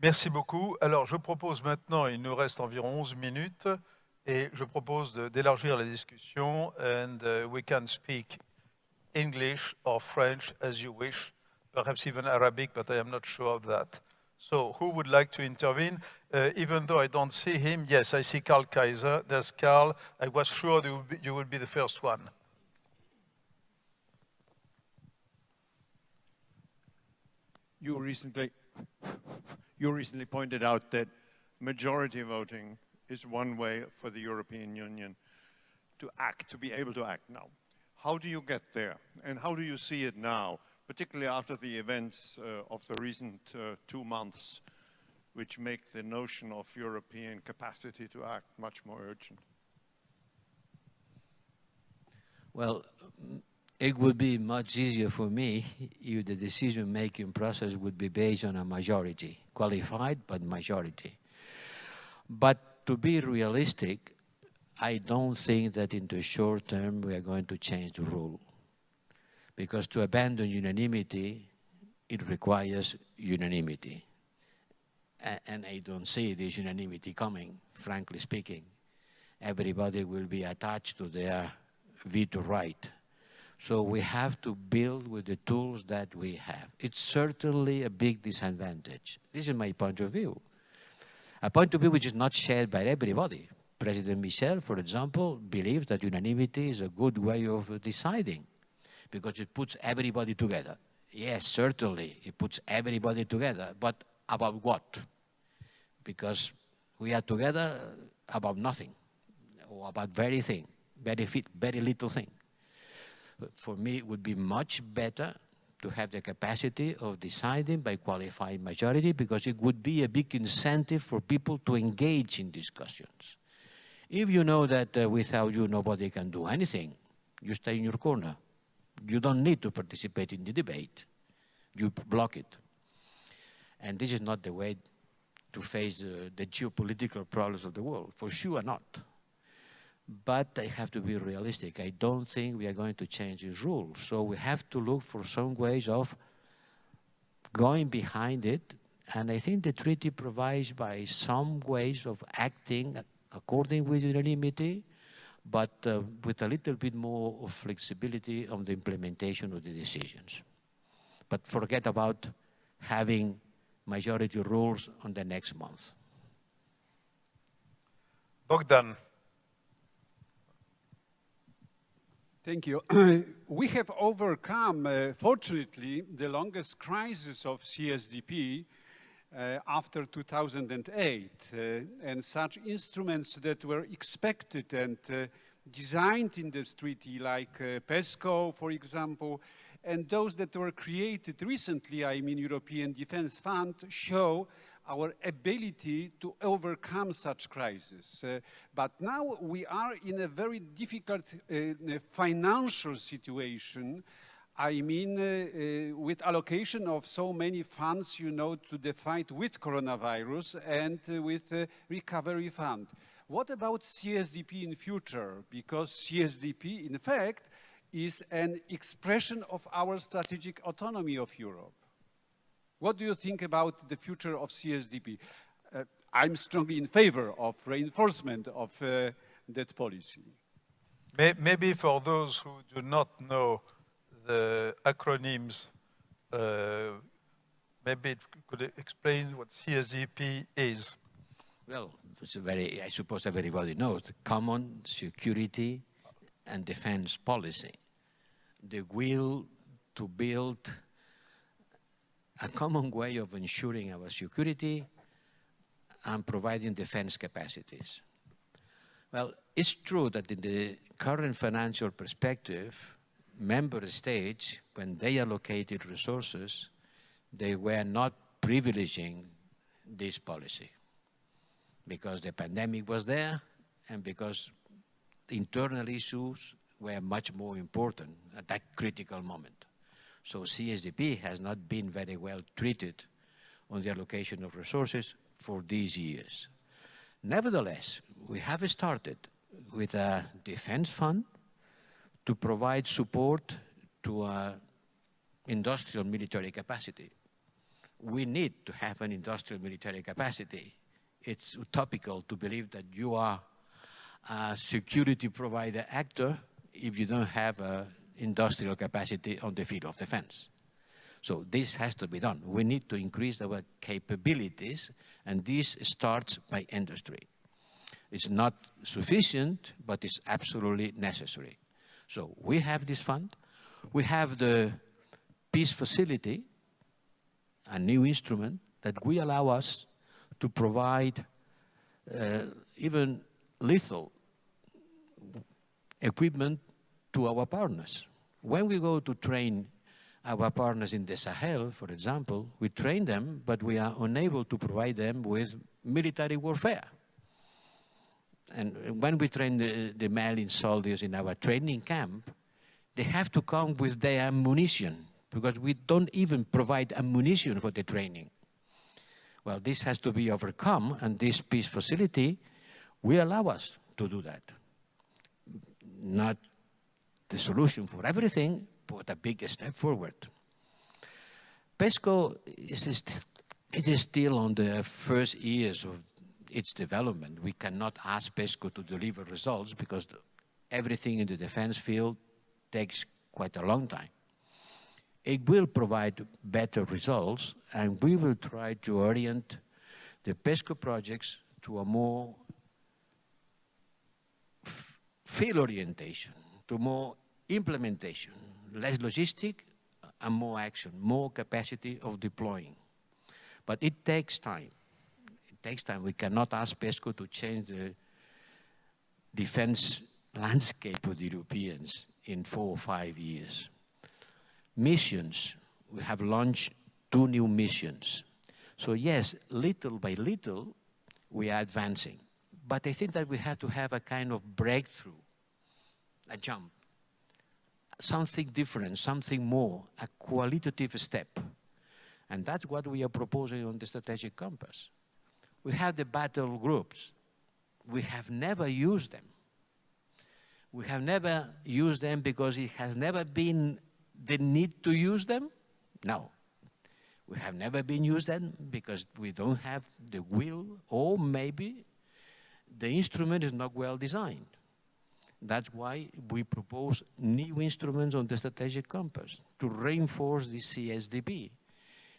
Merci beaucoup. Alors, je propose maintenant, il nous reste environ 11 minutes, et je propose d'élargir la discussion, and uh, we can speak English or French as you wish, perhaps even Arabic, but I am not sure of that. So, who would like to intervene? Uh, even though I don't see him, yes, I see Karl Kaiser. There's Karl. I was sure you would be, you would be the first one. You recently, you recently pointed out that majority voting is one way for the European Union to act, to be able to act now. How do you get there? And how do you see it now, particularly after the events uh, of the recent uh, two months, which make the notion of European capacity to act much more urgent? Well, it would be much easier for me if the decision-making process would be based on a majority, qualified but majority. But to be realistic, I don't think that in the short term we are going to change the rule. Because to abandon unanimity, it requires unanimity. and I don't see this unanimity coming, frankly speaking. Everybody will be attached to their veto right so we have to build with the tools that we have. It's certainly a big disadvantage. This is my point of view. A point of view which is not shared by everybody. President Michel, for example, believes that unanimity is a good way of deciding because it puts everybody together. Yes, certainly, it puts everybody together, but about what? Because we are together about nothing, or about very thing, very, fit, very little thing for me, it would be much better to have the capacity of deciding by qualified majority because it would be a big incentive for people to engage in discussions. If you know that uh, without you nobody can do anything, you stay in your corner. You don't need to participate in the debate. You block it. And this is not the way to face uh, the geopolitical problems of the world, for sure not. But I have to be realistic. I don't think we are going to change these rules. So we have to look for some ways of going behind it. And I think the treaty provides by some ways of acting according with unanimity, but uh, with a little bit more of flexibility on the implementation of the decisions. But forget about having majority rules on the next month. Bogdan. Thank you. we have overcome, uh, fortunately, the longest crisis of CSDP uh, after 2008. Uh, and such instruments that were expected and uh, designed in this treaty, like uh, PESCO, for example, and those that were created recently, I mean European Defence Fund, show our ability to overcome such crises. Uh, but now we are in a very difficult uh, financial situation. I mean, uh, uh, with allocation of so many funds, you know, to the fight with coronavirus and uh, with the recovery fund. What about CSDP in future? Because CSDP, in fact, is an expression of our strategic autonomy of Europe. What do you think about the future of CSDP? Uh, I'm strongly in favor of reinforcement of uh, that policy. Maybe for those who do not know the acronyms, uh, maybe it could explain what CSDP is. Well, it's a very, I suppose everybody knows, the common security and defense policy. The will to build a common way of ensuring our security and providing defense capacities. Well, it's true that in the current financial perspective, member states, when they allocated resources, they were not privileging this policy because the pandemic was there and because internal issues were much more important at that critical moment. So CSDP has not been very well treated on the allocation of resources for these years. Nevertheless, we have started with a defense fund to provide support to industrial military capacity. we need to have an industrial military capacity. It's utopical to believe that you are a security provider actor if you don't have an industrial capacity on the field of defense. So this has to be done. We need to increase our capabilities, and this starts by industry. It's not sufficient, but it's absolutely necessary. So we have this fund. We have the peace facility, a new instrument that will allow us to provide uh, even lethal equipment to our partners. When we go to train our partners in the Sahel, for example, we train them, but we are unable to provide them with military warfare. And when we train the, the Malian soldiers in our training camp, they have to come with their ammunition because we don't even provide ammunition for the training. Well, this has to be overcome, and this peace facility will allow us to do that. Not the solution for everything, but a big step forward. PESCO is, it is still on the first years of its development. We cannot ask PESCO to deliver results because everything in the defense field takes quite a long time. It will provide better results and we will try to orient the PESCO projects to a more field orientation, to more implementation, less logistic and more action, more capacity of deploying. But it takes time It takes time. We cannot ask PESCO to change the defense landscape of the Europeans in four or five years. Missions, we have launched two new missions. So yes, little by little, we are advancing. But I think that we have to have a kind of breakthrough, a jump, something different, something more, a qualitative step. And that's what we are proposing on the strategic compass. We have the battle groups. We have never used them. We have never used them because it has never been the need to use them? No. We have never been used them because we don't have the will or maybe the instrument is not well designed. That's why we propose new instruments on the strategic compass to reinforce the CSDP.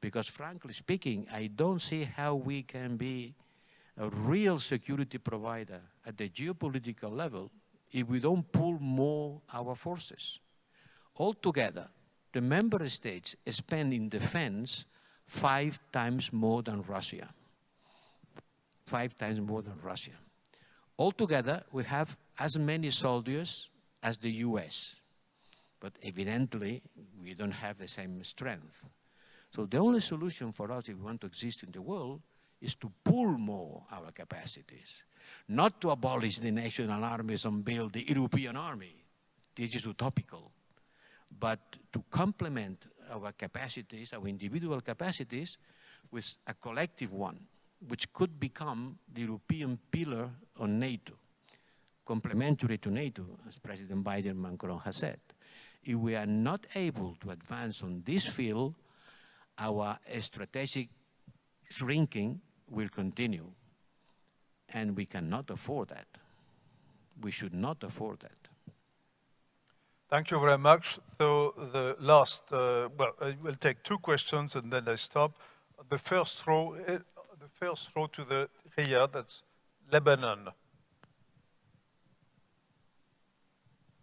Because frankly speaking, I don't see how we can be a real security provider at the geopolitical level if we don't pull more our forces. Altogether, the member states spend in defense five times more than Russia. Five times more than Russia. Altogether, we have as many soldiers as the US. But evidently, we don't have the same strength. So the only solution for us if we want to exist in the world is to pull more our capacities, not to abolish the national armies and build the European army. This is utopical. But to complement our capacities, our individual capacities, with a collective one, which could become the European pillar on NATO, complementary to NATO, as President Biden Macron has said. If we are not able to advance on this field, our strategic shrinking will continue. And we cannot afford that. We should not afford that. Thank you very much. So the last, uh, well, I will take two questions and then I stop. The first row, the first row to the here, that's Lebanon.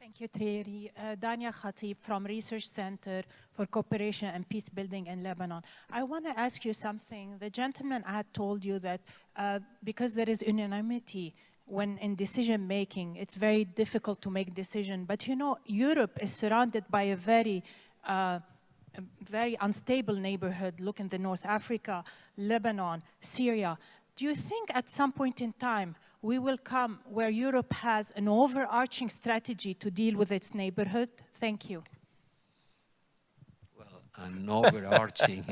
Thank you, Thierry. Uh, Dania Khatib from Research Center for Cooperation and Peace Building in Lebanon. I want to ask you something. The gentleman had told you that uh, because there is unanimity when in decision making, it's very difficult to make decision. But you know, Europe is surrounded by a very uh, very unstable neighborhood. Look in the North Africa, Lebanon, Syria. Do you think at some point in time we will come where Europe has an overarching strategy to deal with its neighborhood? Thank you. Well, an overarching,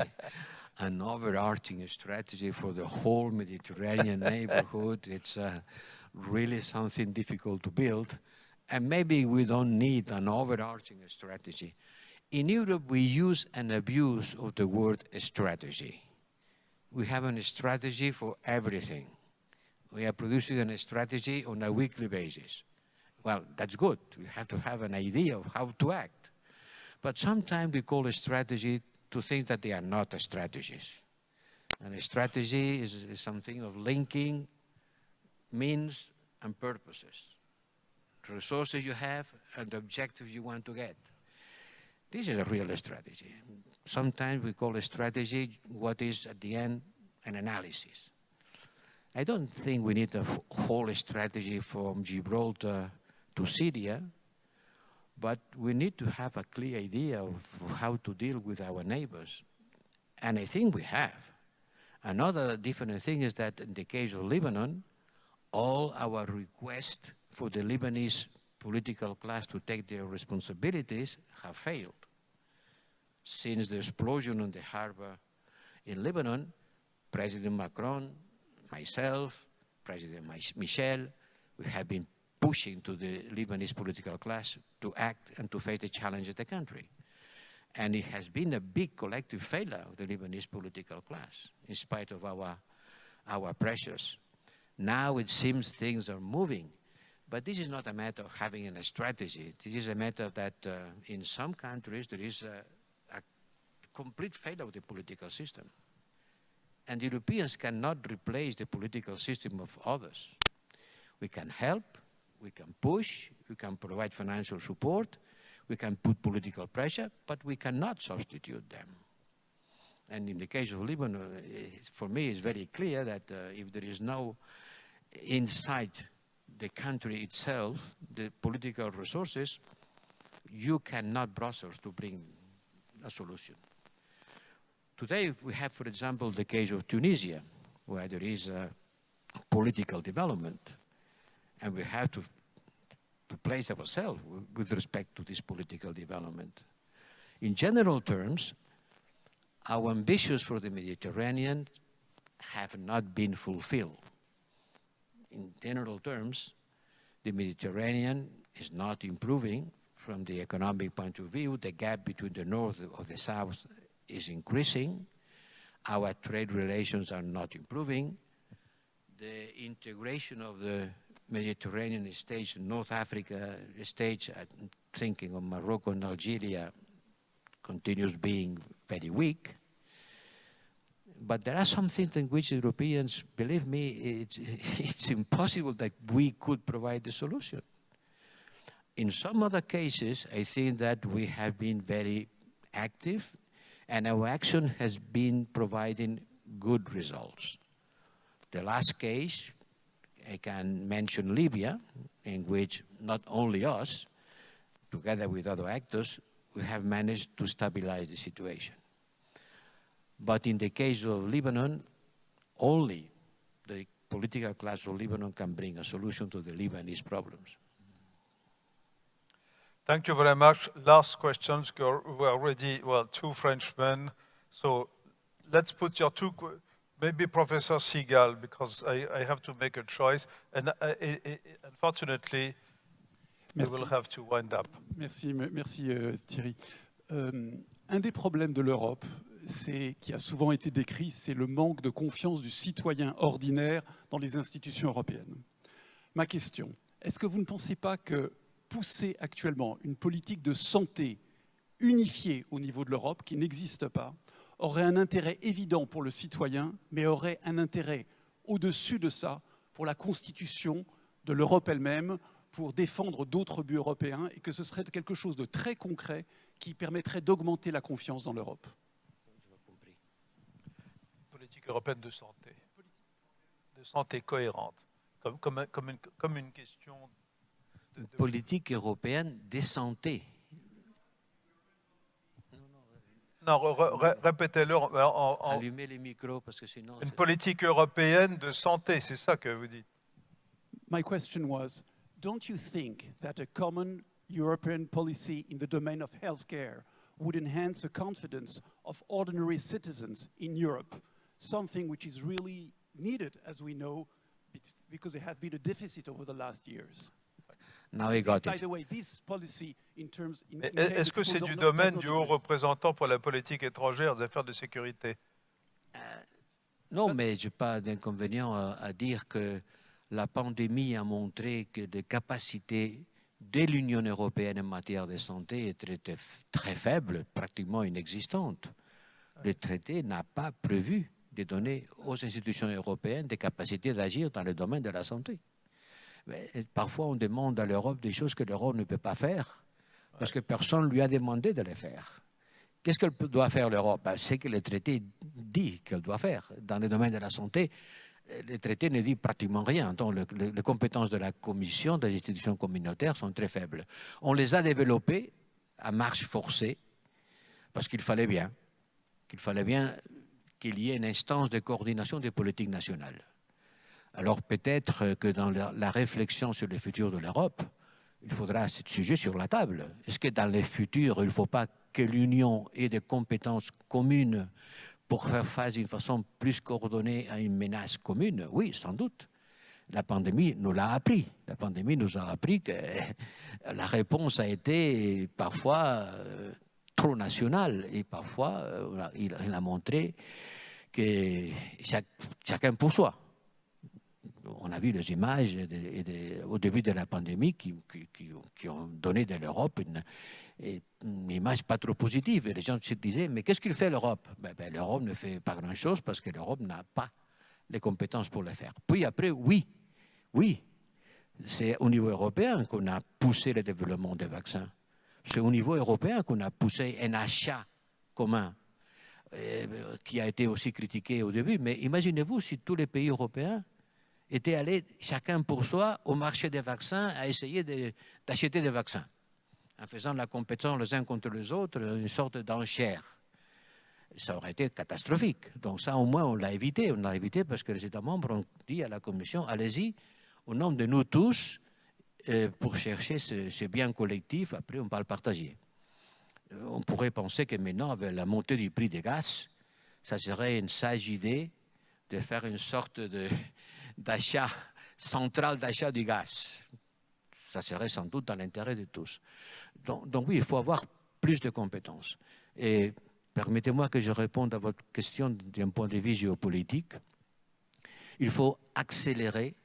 an overarching strategy for the whole Mediterranean neighborhood, it's uh, really something difficult to build. And maybe we don't need an overarching strategy. In Europe, we use and abuse of the word strategy. We have a strategy for everything. We are producing a strategy on a weekly basis. Well, that's good. We have to have an idea of how to act. But sometimes we call a strategy to things that they are not strategies. And a strategy is, is something of linking means and purposes, resources you have and the objectives you want to get. This is a real strategy. Sometimes we call a strategy what is at the end an analysis. I don't think we need a whole strategy from Gibraltar to Syria, but we need to have a clear idea of how to deal with our neighbors. And I think we have. Another different thing is that in the case of Lebanon, all our requests for the Lebanese political class to take their responsibilities have failed. Since the explosion on the harbor in Lebanon, President Macron, myself, President Michel, we have been pushing to the Lebanese political class to act and to face the challenge of the country. And it has been a big collective failure of the Lebanese political class, in spite of our, our pressures. Now it seems things are moving. But this is not a matter of having a strategy. This is a matter that uh, in some countries there is a, a complete failure of the political system. And Europeans cannot replace the political system of others. We can help, we can push, we can provide financial support, we can put political pressure, but we cannot substitute them. And in the case of Lebanon, for me, it's very clear that uh, if there is no inside the country itself, the political resources, you cannot Brussels to bring a solution. Today, we have, for example, the case of Tunisia, where there is a political development, and we have to to place ourselves with respect to this political development. In general terms, our ambitions for the Mediterranean have not been fulfilled. In general terms, the Mediterranean is not improving from the economic point of view. The gap between the north and the south is increasing. Our trade relations are not improving. The integration of the Mediterranean states, North Africa states, I'm thinking of Morocco and Algeria, continues being very weak. But there are some things in which Europeans, believe me, it's, it's impossible that we could provide the solution. In some other cases, I think that we have been very active and our action has been providing good results. The last case, I can mention Libya, in which not only us, together with other actors, we have managed to stabilize the situation. But in the case of Lebanon, only the political class of Lebanon can bring a solution to the Lebanese problems. Thank you very much. Last questions. We are already, well, two Frenchmen. So let's put your two maybe Professor Seagal, because I, I, have to make a choice. And I, uh, I, unfortunately, we will have to wind up. Merci, merci euh, Thierry. Euh, un des problèmes de l'Europe, qui a souvent été décrit, c'est le manque de confiance du citoyen ordinaire dans les institutions européennes. Ma question, est-ce que vous ne pensez pas que pousser actuellement une politique de santé unifiée au niveau de l'Europe, qui n'existe pas, aurait un intérêt évident pour le citoyen, mais aurait un intérêt au-dessus de ça pour la constitution de l'Europe elle-même, pour défendre d'autres buts européens, et que ce serait quelque chose de très concret qui permettrait d'augmenter la confiance dans l'Europe. Politique européenne de santé, de santé cohérente, comme, une, question... Politique européenne de santé. Non, répétez-le. Allumez les micros parce que sinon. Une politique européenne de santé, c'est ça que vous dites. My question was, don't you think that a common European policy in the domain of healthcare would enhance the confidence of ordinary citizens in Europe, something which is really needed, as we know, because there has been a deficit over the last years? Now got it. Est-ce que c'est du domaine du haut représentant pour la politique étrangère des affaires de sécurité? Non, mais je n'ai pas d'inconvénient à, à dire que la pandémie a montré que les capacités de l'Union européenne en matière de santé étaient très, très faibles, pratiquement inexistantes. Le traité n'a pas prévu de donner aux institutions européennes des capacités d'agir dans le domaine de la santé. Mais parfois, on demande à l'Europe des choses que l'Europe ne peut pas faire, parce que personne ne lui a demandé de les faire. Qu'est-ce qu'elle doit faire l'Europe? Ben, C'est que le traité dit qu'elle doit faire. Dans le domaine de la santé, euh, le traité ne dit pratiquement rien. Donc, le- le- les compétences de la Commission, des institutions communautaires sont très faibles. On les a développées à marche forcée, parce qu'il fallait bien, qu'il fallait bien qu'il y ait une instance de coordination des politiques nationales. Alors peut-être que dans la, réflexion sur le futur de l'Europe, il faudra ce sujet sur la table. Est-ce que dans le futur, il ne faut pas que l'Union ait des compétences communes pour faire face d'une façon plus coordonnée à une menace commune? Oui, sans doute. La pandémie nous l'a appris. La pandémie nous a appris que la réponse a été parfois euh, trop nationale et parfois euh, il, a montré que chacun pour soi a vu les images au début de la pandémie qui, ont donné de l'Europe une, une image pas trop positive. Et les gens se disaient, mais qu'est-ce qu'il fait l'Europe? Ben, ben, L'Europe ne fait pas grand-chose parce que l'Europe n'a pas les compétences pour le faire. Puis après, oui, oui, c'est au niveau européen qu'on a poussé le développement des vaccins. C'est au niveau européen qu'on a poussé un achat commun euh, qui a été aussi critiqué au début. Mais imaginez-vous si tous les pays européens étaient allés chacun pour soi au marché des vaccins à essayer d'acheter des vaccins, en faisant la compétition les uns contre les autres, une sorte d'enchère. Ça aurait été catastrophique. Donc ça, au moins, on l'a évité. On l'a évité parce que les États membres ont dit à la Commission, allez-y, au nom de nous tous, euh, pour chercher ce, ce bien collectif, après on va le partager. Euh, On pourrait penser que maintenant, avec la montée du prix des gaz, ça serait une sage idée de faire une sorte de, d'achat central d'achat du gaz. Ça serait sans doute dans l'intérêt de tous. Donc, donc oui, il faut avoir plus de compétences. Et permettez-moi que je réponde à votre question d'un point de vue géopolitique. Il faut accélérer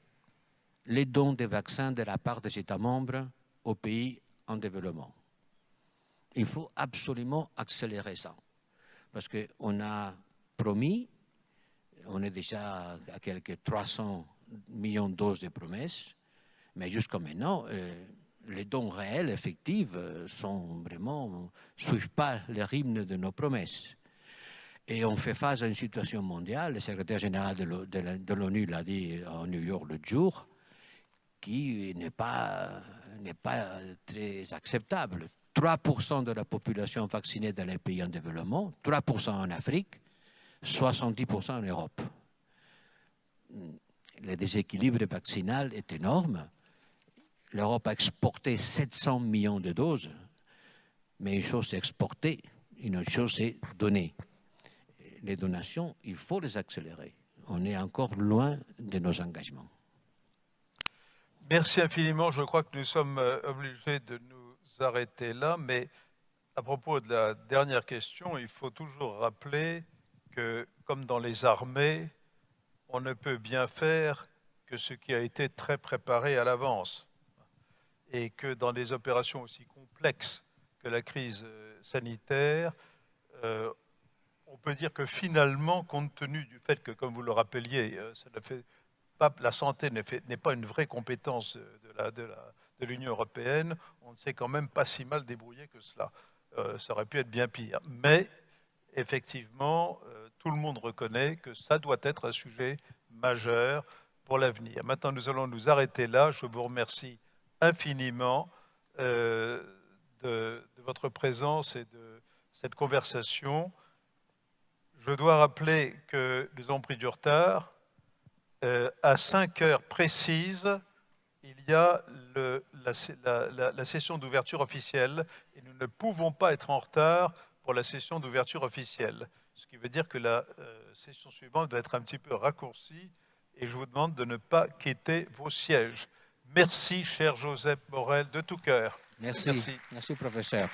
les dons de vaccins de la part des États membres aux pays en développement. Il faut absolument accélérer ça. Parce qu'on a promis on est déjà à quelques 300 millions de doses de promesses, mais jusqu'à maintenant, euh, les dons réels, effectifs, euh, sont vraiment, suivent pas le rythme de nos promesses. Et on fait face à une situation mondiale, le secrétaire général de l'ONU l'a dit à New York le jour, qui n'est pas, n'est pas très acceptable. 3% de la population vaccinée dans les pays en développement, 3% en Afrique, 70% en Europe. Le déséquilibre vaccinal est énorme. L'Europe a exporté 700 millions de doses, mais une chose c'est exporter, une autre chose c'est donner. Les donations, il faut les accélérer. On est encore loin de nos engagements. Merci infiniment. Je crois que nous sommes euh, obligés de nous arrêter là, mais à propos de la dernière question, il faut toujours rappeler comme dans les armées, on ne peut bien faire que ce qui a été très préparé à l'avance. Et que dans des opérations aussi complexes que la crise euh, sanitaire, euh, on peut dire que finalement, compte tenu du fait que, comme vous le rappeliez, euh, la santé n'est pas une vraie compétence de l'Union européenne, on ne s'est quand même pas si mal débrouillé que cela. Ça aurait pu être bien pire. Mais effectivement, tout le monde reconnaît que ça doit être un sujet majeur pour l'avenir. Maintenant, nous allons nous arrêter là. Je vous remercie infiniment euh, de, votre présence et de cette conversation. Je dois rappeler que nous avons pris du retard. Euh, à 5 heures précises, il y a la session d'ouverture officielle et nous ne pouvons pas être en retard pour la session d'ouverture officielle. Ce qui veut dire que la euh, session suivante va être un petit peu raccourcie et je vous demande de ne pas quitter vos sièges. Merci, cher Joseph Borrell, de tout cœur. Merci. Merci. Merci, professeur.